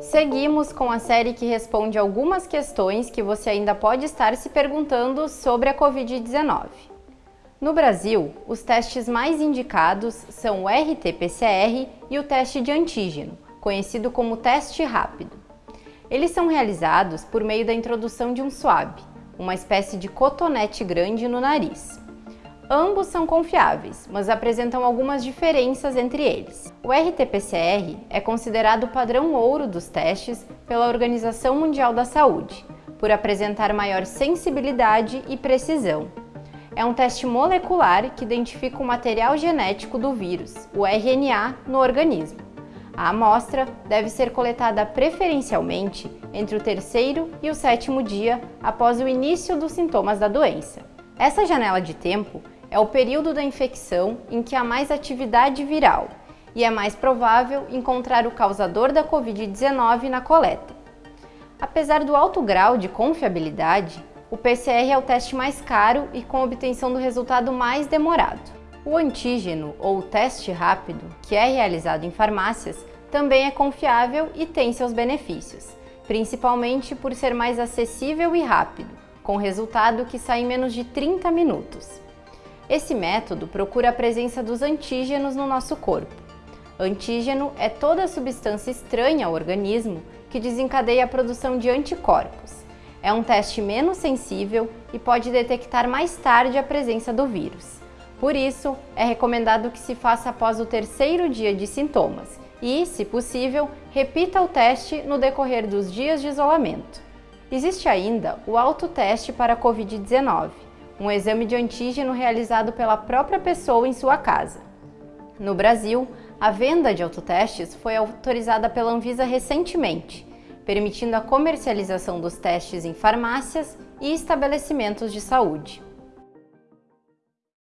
Seguimos com a série que responde algumas questões que você ainda pode estar se perguntando sobre a Covid-19. No Brasil, os testes mais indicados são o RT-PCR e o teste de antígeno, conhecido como teste rápido. Eles são realizados por meio da introdução de um swab, uma espécie de cotonete grande no nariz. Ambos são confiáveis, mas apresentam algumas diferenças entre eles. O RT-PCR é considerado o padrão ouro dos testes pela Organização Mundial da Saúde, por apresentar maior sensibilidade e precisão. É um teste molecular que identifica o material genético do vírus, o RNA, no organismo. A amostra deve ser coletada preferencialmente entre o terceiro e o sétimo dia após o início dos sintomas da doença. Essa janela de tempo é o período da infecção em que há mais atividade viral e é mais provável encontrar o causador da Covid-19 na coleta. Apesar do alto grau de confiabilidade, o PCR é o teste mais caro e com obtenção do resultado mais demorado. O antígeno, ou teste rápido, que é realizado em farmácias, também é confiável e tem seus benefícios, principalmente por ser mais acessível e rápido, com resultado que sai em menos de 30 minutos. Esse método procura a presença dos antígenos no nosso corpo. Antígeno é toda substância estranha ao organismo que desencadeia a produção de anticorpos. É um teste menos sensível e pode detectar mais tarde a presença do vírus. Por isso, é recomendado que se faça após o terceiro dia de sintomas e, se possível, repita o teste no decorrer dos dias de isolamento. Existe ainda o autoteste para a Covid-19 um exame de antígeno realizado pela própria pessoa em sua casa. No Brasil, a venda de autotestes foi autorizada pela Anvisa recentemente, permitindo a comercialização dos testes em farmácias e estabelecimentos de saúde.